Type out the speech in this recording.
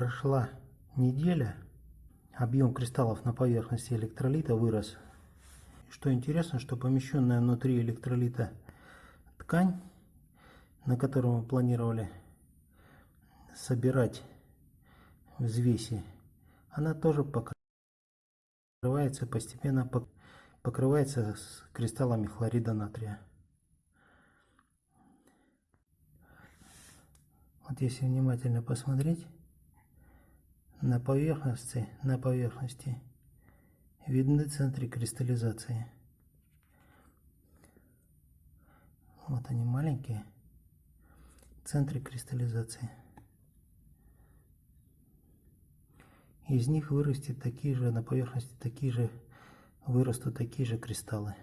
прошла неделя, объем кристаллов на поверхности электролита вырос. Что интересно, что помещенная внутри электролита ткань, на которую мы планировали собирать взвеси, она тоже покрывается постепенно покрывается с кристаллами хлорида натрия. Вот если внимательно посмотреть, на поверхности, на поверхности видны центры кристаллизации. Вот они маленькие центры кристаллизации. Из них вырастет такие же, на поверхности такие же, вырастут такие же кристаллы.